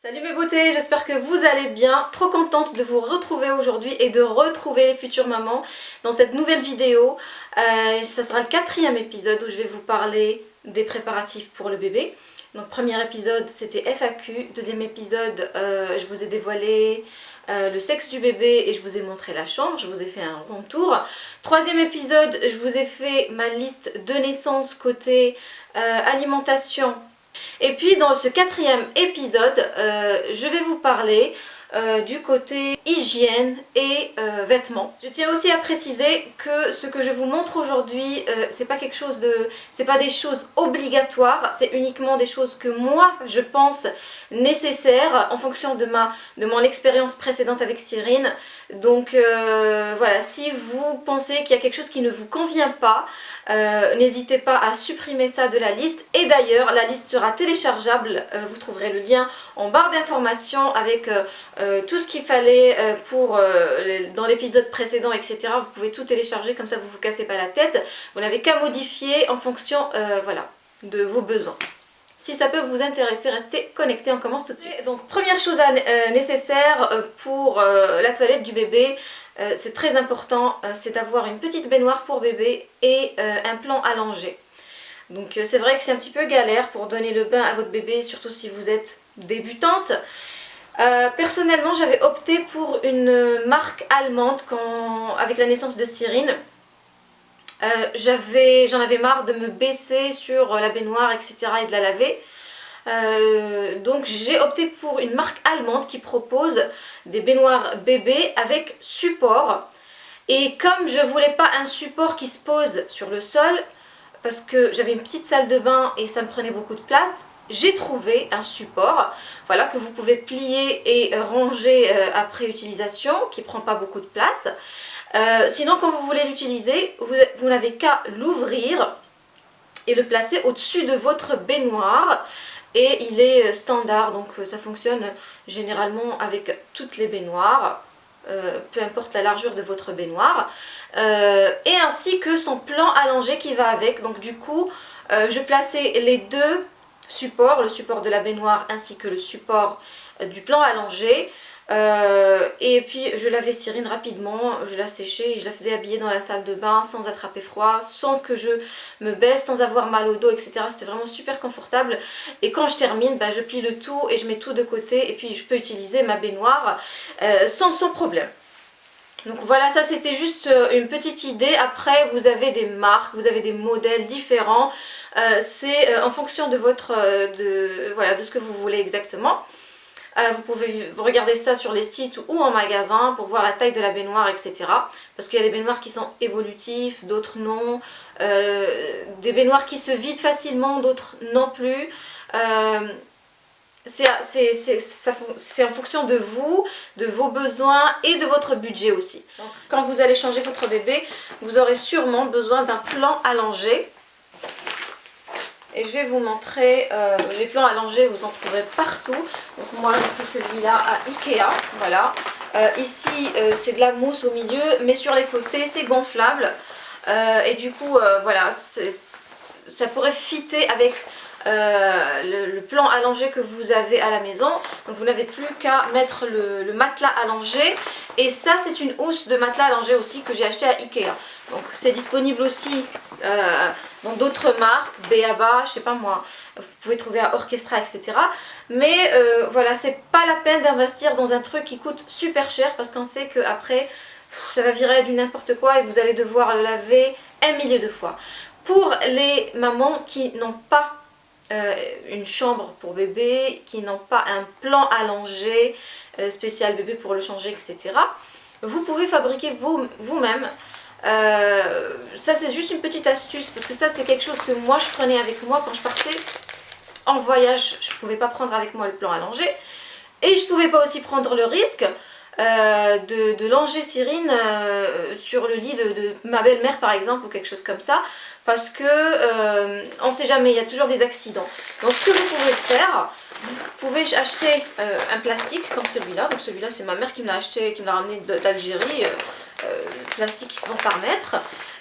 Salut mes beautés, j'espère que vous allez bien. Trop contente de vous retrouver aujourd'hui et de retrouver les futures mamans dans cette nouvelle vidéo. Euh, ça sera le quatrième épisode où je vais vous parler des préparatifs pour le bébé. Donc premier épisode c'était FAQ, deuxième épisode euh, je vous ai dévoilé euh, le sexe du bébé et je vous ai montré la chambre, je vous ai fait un rond tour. Troisième épisode, je vous ai fait ma liste de naissance côté alimentation et puis dans ce quatrième épisode, euh, je vais vous parler euh, du côté hygiène et euh, vêtements. Je tiens aussi à préciser que ce que je vous montre aujourd'hui, c'est pas quelque chose de... c'est pas des choses obligatoires, c'est uniquement des choses que moi je pense nécessaires en fonction de, ma, de mon expérience précédente avec Cyrine. Donc voilà, si vous pensez qu'il y a quelque chose qui ne vous convient pas, euh, n'hésitez pas à supprimer ça de la liste. Et d'ailleurs, la liste sera téléchargeable. Euh, vous trouverez le lien en barre d'informations avec euh, tout ce qu'il fallait pour dans l'épisode précédent, etc. Vous pouvez tout télécharger, comme ça vous ne vous cassez pas la tête. Vous n'avez qu'à modifier en fonction voilà, de vos besoins. Si ça peut vous intéresser, restez connectés, on commence tout de suite. Donc première chose nécessaire pour la toilette du bébé, euh, c'est très important, euh, c'est d'avoir une petite baignoire pour bébé et euh, un plan allongé. Donc c'est vrai que c'est un petit peu galère pour donner le bain à votre bébé, surtout si vous êtes débutante. Personnellement, j'avais opté pour une marque allemande avec la naissance de Cyrine. J'en avais marre de me baisser sur la baignoire, etc. et de la laver. Euh, donc j'ai opté pour une marque allemande qui propose des baignoires bébés avec support. Et comme je voulais pas un support qui se pose sur le sol, parce que j'avais une petite salle de bain et ça me prenait beaucoup de place, j'ai trouvé un support voilà, que vous pouvez plier et ranger euh, après utilisation, qui prend pas beaucoup de place. Euh, sinon, quand vous voulez l'utiliser, vous n'avez qu'à l'ouvrir et le placer au-dessus de votre baignoire. Et il est euh, standard donc euh, ça fonctionne généralement avec toutes les baignoires euh, peu importe la largeur de votre baignoire. Et ainsi que son plan allongé qui va avec. Donc du coup je plaçais les deux supports le support de la baignoire ainsi que le support du plan allongé euh, et puis je lavais Cyrine rapidement, je la séchais et je la faisais habiller dans la salle de bain sans attraper froid, sans que je me baisse, sans avoir mal au dos, etc. C'était vraiment super confortable. Et quand je termine, bah, je plie le tout et je mets tout de côté et puis je peux utiliser ma baignoire euh, sans, sans problème. Donc voilà, ça c'était juste euh, une petite idée. Après, vous avez des marques, vous avez des modèles différents. C'est en fonction de votre, de, voilà, de ce que vous voulez exactement. Euh, vous pouvez regarder ça sur les sites ou en magasin pour voir la taille de la baignoire, etc. Parce qu'il y a des baignoires qui sont évolutifs, d'autres non. Euh, des baignoires qui se vident facilement, d'autres non plus. C'est en fonction de vous, de vos besoins et de votre budget aussi. quand vous allez changer votre bébé, vous aurez sûrement besoin d'un plan allongé et je vais vous montrer euh, les plans allongés, vous en trouverez partout. Donc moi j'ai pris celui-là à Ikea, voilà. Euh, ici euh, c'est de la mousse au milieu, mais sur les côtés c'est gonflable. et du coup voilà, ça pourrait fitter avec le, plan allongé que vous avez à la maison. Donc vous n'avez plus qu'à mettre le, matelas allongé. Et ça c'est une housse de matelas allongé aussi que j'ai acheté à Ikea. Donc c'est disponible aussi dans d'autres marques, Beaba, je sais pas moi, vous pouvez trouver à Orchestra, etc. Mais euh, voilà, c'est pas la peine d'investir dans un truc qui coûte super cher parce qu'on sait qu'après, ça va virer du n'importe quoi et vous allez devoir le laver un millier de fois. Pour les mamans qui n'ont pas euh, une chambre pour bébé, qui n'ont pas un plan allongé euh, spécial bébé pour le changer, etc. Vous pouvez fabriquer vous-même euh, ça c'est juste une petite astuce parce que ça c'est quelque chose que moi je prenais avec moi quand je partais en voyage. Je ne pouvais pas prendre avec moi le plan allongé et je pouvais pas aussi prendre le risque euh, de, de, langer Cyrine euh, sur le lit de, ma belle-mère par exemple ou quelque chose comme ça parce que on ne sait jamais, il y a toujours des accidents. Donc ce que vous pouvez faire, vous pouvez acheter un plastique comme celui-là. Donc celui-là c'est ma mère qui me l'a acheté, qui me l'a ramené d'Algérie. Euh, plastique qui se vend par mètre.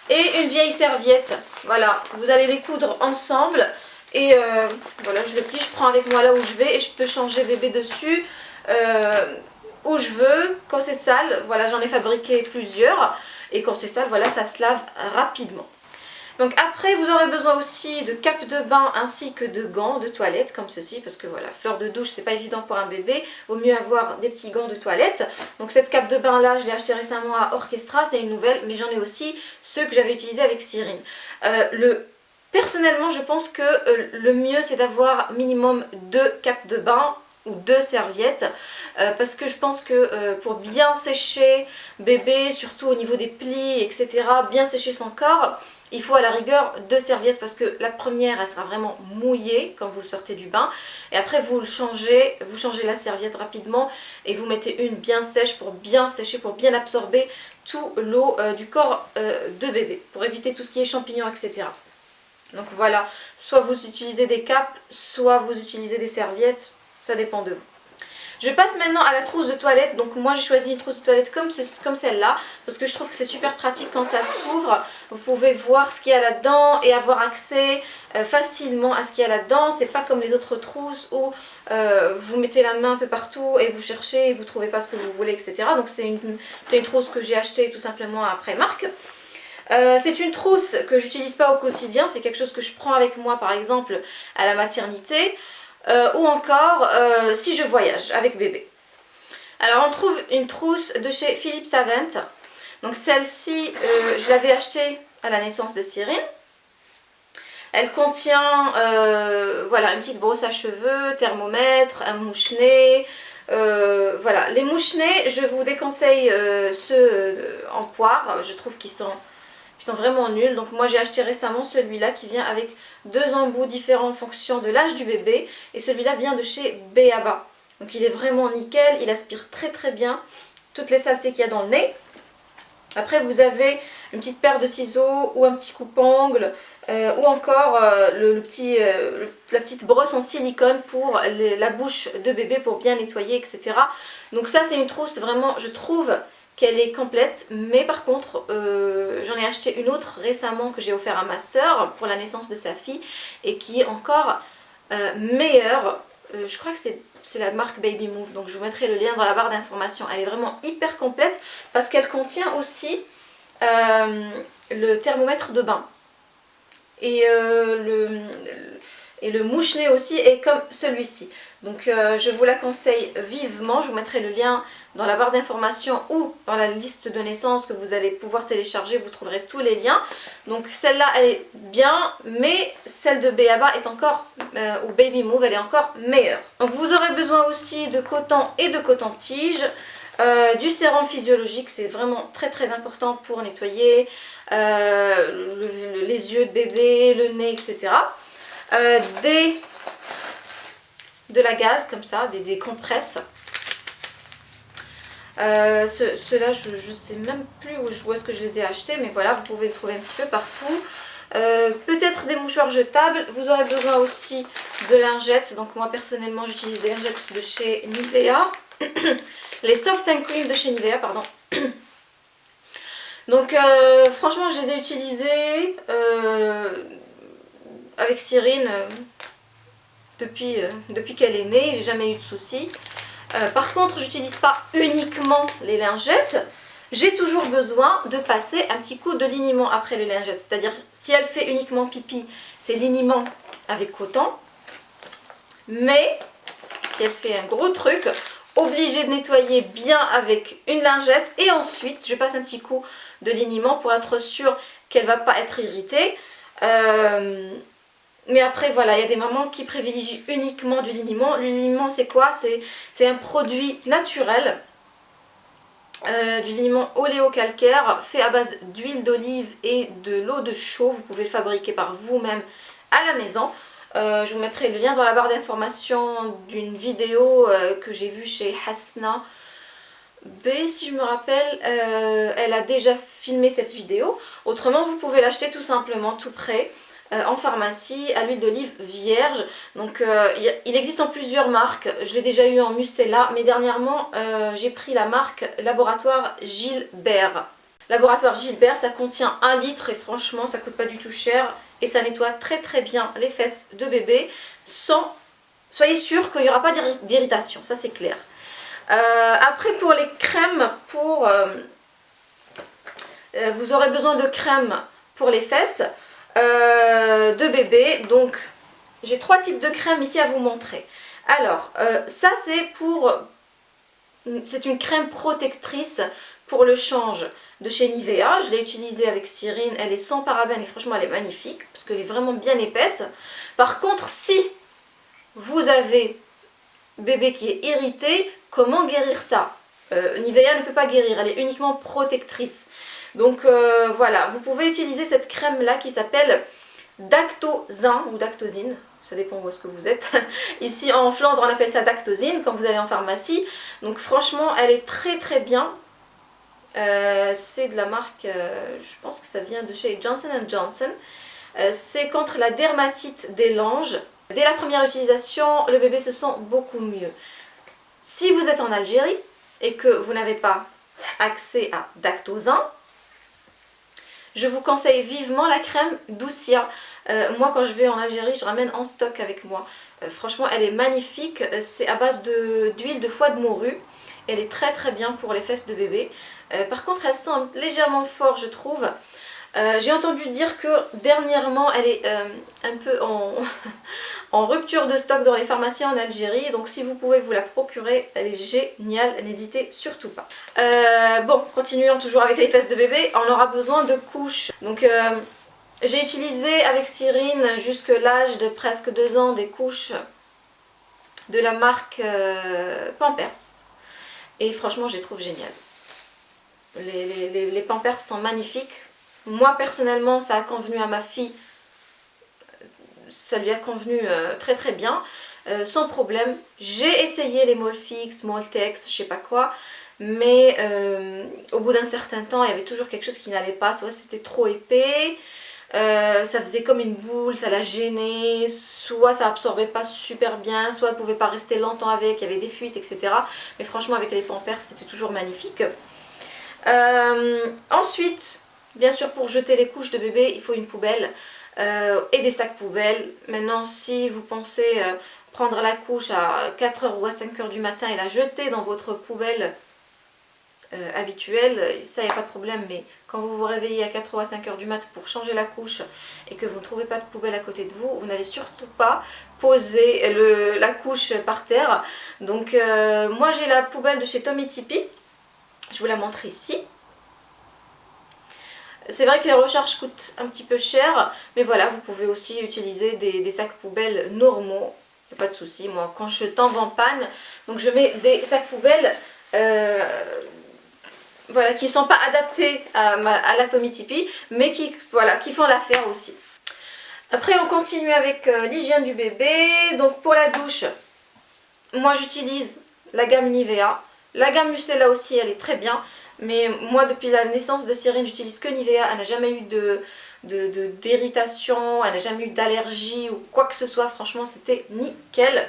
Et une vieille serviette. Voilà, vous allez les coudre ensemble. Et euh, voilà, je le plie, je prends avec moi là où je vais et je peux changer bébé dessus euh, où je veux. Quand c'est sale, voilà, j'en ai fabriqué plusieurs. Et quand c'est sale, voilà, ça se lave rapidement. Donc après, vous aurez besoin aussi de cap de bain ainsi que de gants de toilette comme ceci. Parce que voilà, fleur de douche, c'est pas évident pour un bébé. Vaut mieux avoir des petits gants de toilette. Donc cette cape de bain là, je l'ai acheté récemment à Orchestra. C'est une nouvelle, mais j'en ai aussi ceux que j'avais utilisés avec Cyrine. Euh, le Personnellement, je pense que euh, le mieux c'est d'avoir minimum deux capes de bain deux serviettes euh, parce que je pense que euh, pour bien sécher bébé, surtout au niveau des plis, etc., bien sécher son corps, il faut à la rigueur deux serviettes parce que la première elle sera vraiment mouillée quand vous le sortez du bain et après vous le changez, vous changez la serviette rapidement et vous mettez une bien sèche pour bien sécher, pour bien absorber tout l'eau du corps de bébé pour éviter tout ce qui est champignons etc. Donc voilà, soit vous utilisez des capes, soit vous utilisez des serviettes, ça dépend de vous. Je passe maintenant à la trousse de toilette. Donc moi j'ai choisi une trousse de toilette comme, comme celle-là parce que je trouve que c'est super pratique quand ça s'ouvre. Vous pouvez voir ce qu'il y a là-dedans et avoir accès euh, facilement à ce qu'il y a là-dedans. C'est pas comme les autres trousses où euh, vous mettez la main un peu partout et vous cherchez et vous trouvez pas ce que vous voulez, etc. Donc c'est une, une trousse que j'ai achetée tout simplement après marque. Euh, c'est une trousse que j'utilise pas au quotidien, c'est quelque chose que je prends avec moi par exemple à la maternité euh, ou encore euh, si je voyage avec bébé. Alors on trouve une trousse de chez Philippe Savant. Donc celle-ci, je l'avais achetée à la naissance de Cyril. Elle contient voilà, une petite brosse à cheveux, thermomètre, un mouche-nez, voilà, les mouche-nez, je vous déconseille ceux en poire, je trouve qu'ils sont qui sont vraiment nuls. Donc moi j'ai acheté récemment celui-là qui vient avec deux embouts différents en fonction de l'âge du bébé. Et celui-là vient de chez Beaba. Donc il est vraiment nickel, il aspire très très bien toutes les saletés qu'il y a dans le nez. Après vous avez une petite paire de ciseaux ou un petit coupe-ongle euh, ou encore euh, le, petit, euh, la petite brosse en silicone pour la bouche de bébé pour bien nettoyer etc. Donc ça c'est une trousse vraiment je trouve qu'elle est complète. Mais par contre euh, j'en ai acheté une autre récemment que j'ai offert à ma soeur pour la naissance de sa fille et qui est encore euh, meilleure. Euh, je crois que c'est la marque Baby Move. Donc je vous mettrai le lien dans la barre d'informations. Elle est vraiment hyper complète parce qu'elle contient aussi le thermomètre de bain. Et le, et le mouche-nez aussi est comme celui-ci donc je vous la conseille vivement je vous mettrai le lien dans la barre d'informations ou dans la liste de naissance que vous allez pouvoir télécharger, vous trouverez tous les liens. Donc celle-là, elle est bien, mais celle de Beaba est encore, euh, ou Baby Move, elle est encore meilleure. Donc vous aurez besoin aussi de coton et de coton-tige. Euh, du sérum physiologique, c'est vraiment très très important pour nettoyer euh, les yeux de bébé, le nez, etc. des, de la gaz comme ça, des, des compresses euh, Ceux-là, je ne sais même plus où, est-ce que je les ai achetés, mais voilà, vous pouvez les trouver un petit peu partout. Euh, peut-être des mouchoirs jetables, vous aurez besoin aussi de lingettes, donc moi personnellement j'utilise des lingettes de chez Nivea, les Soft and Cream de chez Nivea, pardon. Donc euh, franchement je les ai utilisées avec Cyrine depuis, depuis qu'elle est née, j'ai jamais eu de soucis. Euh, par contre, j'utilise pas uniquement les lingettes. J'ai toujours besoin de passer un petit coup de liniment après les lingettes. C'est-à-dire, si elle fait uniquement pipi, c'est liniment avec coton. Mais, si elle fait un gros truc, obligée de nettoyer bien avec une lingette. Et ensuite, je passe un petit coup de liniment pour être sûre qu'elle va pas être irritée. Euh, mais après, voilà, il y a des mamans qui privilégient uniquement du liniment. Le liniment, c'est quoi? C'est un produit naturel. Euh, du liniment oléocalcaire fait à base d'huile d'olive et de l'eau de chaux. Vous pouvez le fabriquer par vous-même à la maison. Euh, je vous mettrai le lien dans la barre d'information d'une vidéo euh, que j'ai vue chez Hasna B, si je me rappelle. elle a déjà filmé cette vidéo. Autrement, vous pouvez l'acheter tout simplement tout près. Euh, en pharmacie à l'huile d'olive vierge. Donc euh, il existe en plusieurs marques, je l'ai déjà eu en Mustela, mais dernièrement euh, j'ai pris la marque Laboratoire Gilbert. Laboratoire Gilbert, ça contient 1 litre et franchement ça coûte pas du tout cher et ça nettoie très très bien les fesses de bébé sans... Soyez sûr qu'il n'y aura pas d'irritation, ça c'est clair. Après pour les crèmes, pour... Vous aurez besoin de crème pour les fesses de bébé. Donc j'ai trois types de crèmes ici à vous montrer. Alors ça c'est pour... C'est une crème protectrice pour le change de chez Nivea. Je l'ai utilisée avec Cyrine, elle est sans parabènes et franchement elle est magnifique parce qu'elle est vraiment bien épaisse. Par contre, si vous avez bébé qui est irrité, comment guérir ça? Euh, Nivea ne peut pas guérir, elle est uniquement protectrice. Donc euh, voilà, vous pouvez utiliser cette crème là qui s'appelle Dactozin ou Dactosine, ça dépend où est-ce que vous êtes. Ici en Flandre on appelle ça Dactosine quand vous allez en pharmacie. Donc franchement elle est très très bien. Euh, c'est de la marque, je pense que ça vient de chez Johnson Johnson. c'est contre la dermatite des langes. Dès la première utilisation, le bébé se sent beaucoup mieux. Si vous êtes en Algérie et que vous n'avez pas accès à Dactozin, je vous conseille vivement la crème Doucia. Euh, moi quand je vais en Algérie, je ramène en stock avec moi. Euh, franchement, elle est magnifique. Euh, c'est à base d'huile de, foie de morue. Elle est très très bien pour les fesses de bébé. par contre, elle sent légèrement fort, je trouve. J'ai entendu dire que dernièrement elle est un peu en, rupture de stock dans les pharmacies en Algérie. Donc si vous pouvez vous la procurer, elle est géniale, n'hésitez surtout pas. Euh, bon, continuons toujours avec les fesses de bébé. On aura besoin de couches. Donc j'ai utilisé avec Cyrine jusque l'âge de presque 2 ans des couches de la marque Pampers. Et franchement, je les trouve géniales. Les, les Pampers sont magnifiques. Moi personnellement ça a convenu à ma fille, ça lui a convenu euh, très très bien, euh, sans problème. J'ai essayé les Molfix, Moltex, je sais pas quoi, mais euh, au bout d'un certain temps il y avait toujours quelque chose qui n'allait pas, soit c'était trop épais, ça faisait comme une boule, ça la gênait, soit ça absorbait pas super bien, soit elle pouvait pas rester longtemps avec, il y avait des fuites, etc. Mais franchement avec les pampers c'était toujours magnifique. ensuite, Bien sûr, pour jeter les couches de bébé, il faut une poubelle euh, et des sacs poubelles. Maintenant, si vous pensez euh, prendre la couche à 4h ou à 5h du matin et la jeter dans votre poubelle euh, habituelle, ça, n'y a pas de problème. Mais quand vous vous réveillez à 4h ou à 5h du matin pour changer la couche et que vous ne trouvez pas de poubelle à côté de vous, vous n'allez surtout pas poser la couche par terre. Donc, moi, j'ai la poubelle de chez Tommy Tipeee. Je vous la montre ici. C'est vrai que les recharges coûtent un petit peu cher, mais voilà, vous pouvez aussi utiliser des, sacs poubelles normaux, pas de souci. Moi, quand je tombe en panne, donc je mets des sacs poubelles euh, voilà, qui ne sont pas adaptés à, Tommy Tipeee, mais qui, voilà, qui font l'affaire aussi. Après, on continue avec euh, l'hygiène du bébé. Donc pour la douche, moi j'utilise la gamme Nivea. La gamme Mucella aussi, elle est très bien. Mais moi, depuis la naissance de Cyrine, j'utilise que Nivea. Elle n'a jamais eu de d'irritation, elle n'a jamais eu d'allergie ou quoi que ce soit. Franchement, c'était nickel.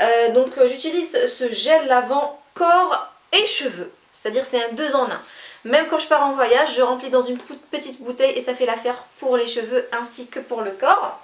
Euh, donc, euh, j'utilise ce gel lavant corps et cheveux. C'est-à-dire c'est un 2 en 1. Même quand je pars en voyage, je remplis dans une petite bouteille et ça fait l'affaire pour les cheveux ainsi que pour le corps.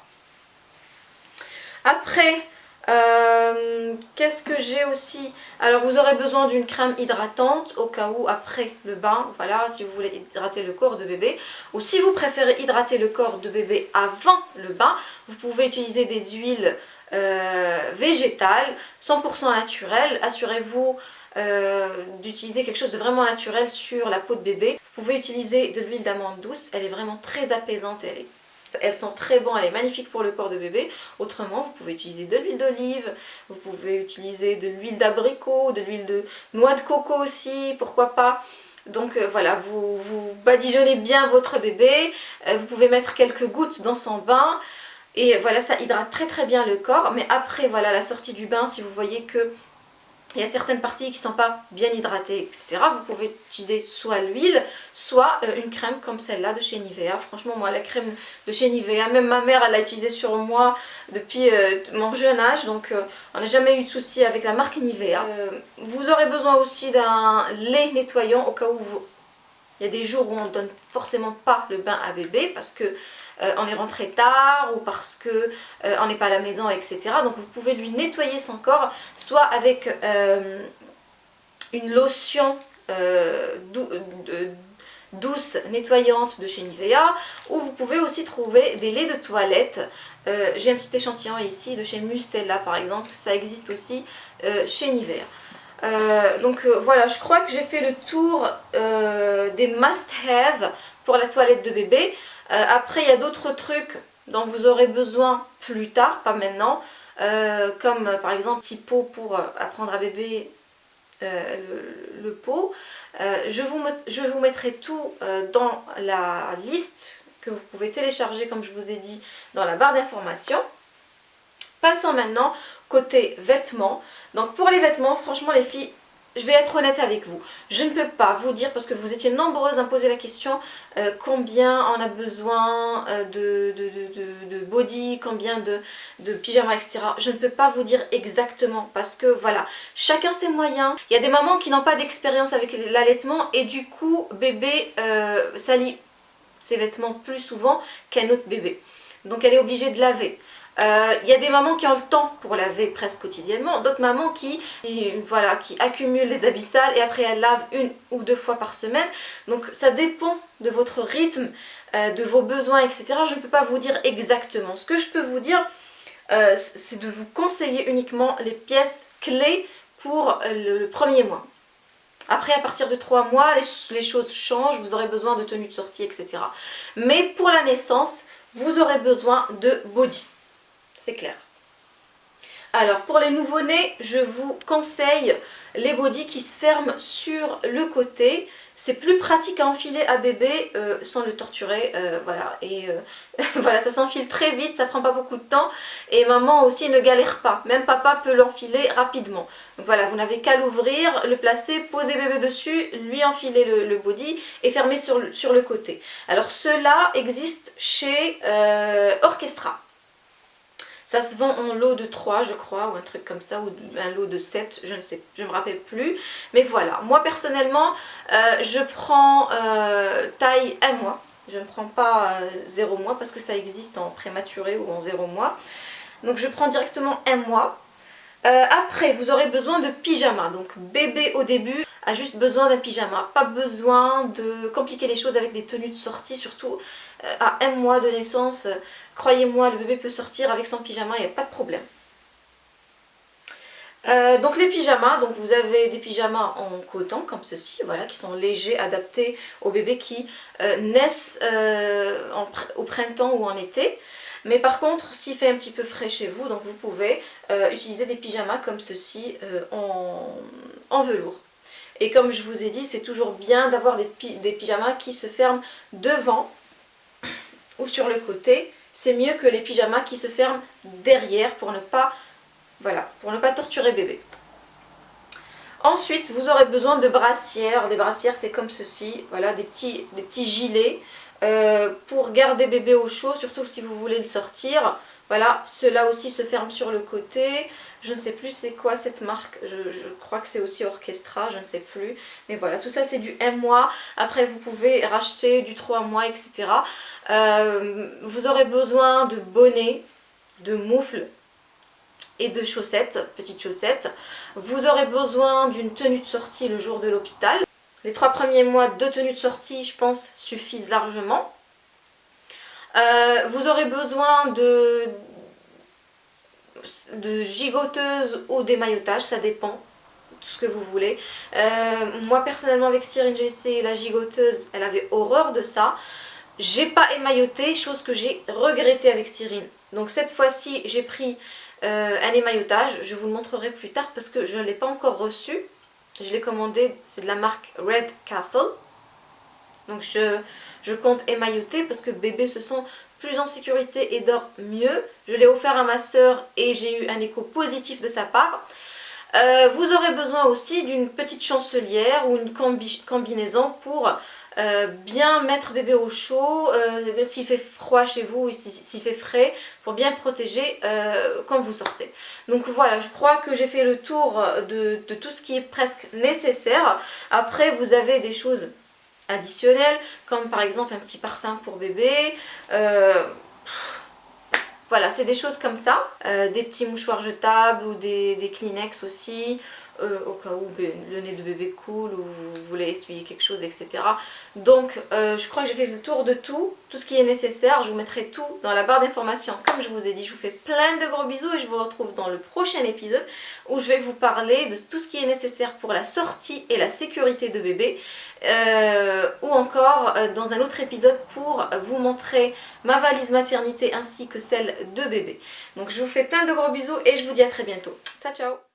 Après, euh, qu'est-ce que j'ai aussi? Alors vous aurez besoin d'une crème hydratante au cas où après le bain, voilà, si vous voulez hydrater le corps de bébé. Ou si vous préférez hydrater le corps de bébé avant le bain, vous pouvez utiliser des huiles euh, végétales, 100% naturelles. Assurez-vous euh, d'utiliser quelque chose de vraiment naturel sur la peau de bébé. Vous pouvez utiliser de l'huile d'amande douce, elle est vraiment très apaisante, elle est elles sont très bonnes, elle est magnifique pour le corps de bébé. Autrement, vous pouvez utiliser de l'huile d'olive, vous pouvez utiliser de l'huile d'abricot, de l'huile de noix de coco aussi, pourquoi pas. Donc euh, voilà, vous, vous badigeonnez bien votre bébé, euh, vous pouvez mettre quelques gouttes dans son bain. Et voilà, ça hydrate très très bien le corps. Mais après, voilà, la sortie du bain, si vous voyez que il y a certaines parties qui ne sont pas bien hydratées, etc. Vous pouvez utiliser soit l'huile, soit euh, une crème comme celle-là de chez Nivea. Franchement, moi, la crème de chez Nivea, même ma mère, elle l'a utilisée sur moi depuis euh, mon jeune âge. Donc, euh, on n'a jamais eu de souci avec la marque Nivea. vous aurez besoin aussi d'un lait nettoyant au cas où il y a des jours où on ne donne forcément pas le bain à bébé parce que on est rentré tard ou parce que on n'est pas à la maison, etc. Donc vous pouvez lui nettoyer son corps, soit avec une lotion douce, nettoyante de chez Nivea, ou vous pouvez aussi trouver des laits de toilette. J'ai un petit échantillon ici de chez Mustella par exemple, ça existe aussi chez Nivea. Euh, donc euh, voilà, je crois que j'ai fait le tour euh, des must-have pour la toilette de bébé. Après, il y a d'autres trucs dont vous aurez besoin plus tard, pas maintenant. comme par exemple petit pot pour apprendre à bébé le, pot. je, vous, je vous mettrai tout dans la liste que vous pouvez télécharger comme je vous ai dit dans la barre d'informations. Passons maintenant côté vêtements. Donc pour les vêtements, franchement les filles, je vais être honnête avec vous. Je ne peux pas vous dire, parce que vous étiez nombreuses à me poser la question, euh, combien on a besoin euh, de, body, combien de, de pyjama, etc. Je ne peux pas vous dire exactement, parce que voilà, chacun ses moyens. Il y a des mamans qui n'ont pas d'expérience avec l'allaitement, et du coup, bébé euh, salit ses vêtements plus souvent qu'un autre bébé. Donc elle est obligée de laver. Il euh, y a des mamans qui ont le temps pour laver presque quotidiennement, d'autres mamans qui, voilà, qui accumulent les habits sales et après elles lavent une ou deux fois par semaine. Donc ça dépend de votre rythme, euh, de vos besoins, etc. Je ne peux pas vous dire exactement. Ce que je peux vous dire, euh, c'est de vous conseiller uniquement les pièces clés pour le, premier mois. Après, à partir de trois mois, les, les, choses changent, vous aurez besoin de tenues de sortie, etc. Mais pour la naissance, vous aurez besoin de body c'est clair. Alors pour les nouveau-nés, je vous conseille les bodys qui se ferment sur le côté. C'est plus pratique à enfiler à bébé euh, sans le torturer, euh, voilà. Euh, voilà, ça s'enfile très vite, ça prend pas beaucoup de temps. Et maman aussi ne galère pas, même papa peut l'enfiler rapidement. Donc voilà, vous n'avez qu'à l'ouvrir, le placer, poser bébé dessus, lui enfiler le, body et fermer sur le côté. Alors cela existe chez Orchestra. Ça se vend en lot de 3 je crois ou un truc comme ça ou un lot de 7 je ne sais, je me rappelle plus. Mais voilà, moi personnellement euh, je prends euh, taille 1 mois. Je ne prends pas 0 euh, mois parce que ça existe en prématuré ou en 0 mois. Donc je prends directement 1 mois. après vous aurez besoin de pyjama. Donc bébé au début a juste besoin d'un pyjama. Pas besoin de compliquer les choses avec des tenues de sortie surtout à un mois de naissance. Croyez-moi, le bébé peut sortir avec son pyjama, il n'y a pas de problème. Euh, donc les pyjamas, vous avez des pyjamas en coton comme ceci, voilà, qui sont légers, adaptés aux bébés qui euh, naissent euh, au printemps ou en été. Mais par contre, s'il fait un petit peu frais chez vous, vous pouvez utiliser des pyjamas comme ceci en, velours. Et comme je vous ai dit, c'est toujours bien d'avoir des, pyjamas qui se ferment devant ou sur le côté c'est mieux que les pyjamas qui se ferment derrière pour ne pas, voilà, pour ne pas torturer bébé. Ensuite, vous aurez besoin de brassières. Des brassières, c'est comme ceci, voilà, des petits, des petits gilets euh, pour garder bébé au chaud, surtout si vous voulez le sortir. Voilà, cela aussi se ferme sur le côté. Je ne sais plus c'est quoi cette marque. Je, crois que c'est aussi Orchestra, je ne sais plus. Mais voilà, tout ça c'est du M mois. Après vous pouvez racheter du 3 mois, etc. Euh, vous aurez besoin de bonnets, de moufles et de chaussettes, petites chaussettes. Vous aurez besoin d'une tenue de sortie le jour de l'hôpital. Les trois premiers mois, de tenue de sortie, je pense, suffisent largement. Euh, vous aurez besoin de, de gigoteuses ou d'émaillotage, ça dépend tout ce que vous voulez. Euh, moi personnellement avec Cyrine GC, la gigoteuse, elle avait horreur de ça. J'ai pas émailloté, chose que j'ai regretté avec Cyrine. Donc cette fois-ci, j'ai pris euh, un émaillotage. Je vous le montrerai plus tard parce que je ne l'ai pas encore reçu. Je l'ai commandé, c'est de la marque Red Castle. Donc je, je compte émailloter parce que bébé se sent en sécurité et dort mieux. Je l'ai offert à ma soeur et j'ai eu un écho positif de sa part. Euh, vous aurez besoin aussi d'une petite chancelière ou une combinaison pour euh, bien mettre bébé au chaud, euh, s'il fait froid chez vous ou s'il fait frais, pour bien protéger quand vous sortez. Donc voilà, je crois que j'ai fait le tour de, tout ce qui est presque nécessaire. Après, vous avez des choses additionnels, comme par exemple un petit parfum pour bébé. Euh, voilà, c'est des choses comme ça. Euh, des petits mouchoirs jetables ou des, des Kleenex aussi. Euh, au cas où le nez de bébé coule ou vous voulez essuyer quelque chose, etc. Donc euh, je crois que j'ai fait le tour de tout, tout ce qui est nécessaire. Je vous mettrai tout dans la barre d'informations. Comme je vous ai dit, je vous fais plein de gros bisous et je vous retrouve dans le prochain épisode où je vais vous parler de tout ce qui est nécessaire pour la sortie et la sécurité de bébé. Euh, ou encore dans un autre épisode pour vous montrer ma valise maternité ainsi que celle de bébé. Donc je vous fais plein de gros bisous et je vous dis à très bientôt. Ciao ciao